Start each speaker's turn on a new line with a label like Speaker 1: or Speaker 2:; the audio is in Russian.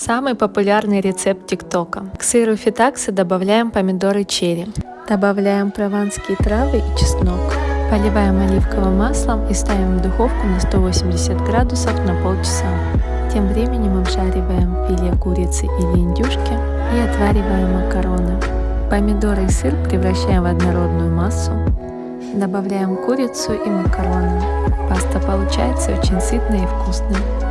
Speaker 1: Самый популярный рецепт ТикТока. К сыру фитаксы добавляем помидоры черри. Добавляем прованские травы и чеснок. Поливаем оливковым маслом и ставим в духовку на 180 градусов на полчаса. Тем временем обжариваем филе курицы или индюшки и отвариваем макароны. Помидоры и сыр превращаем в однородную массу. Добавляем курицу и макароны. Паста получается очень сытной и вкусной.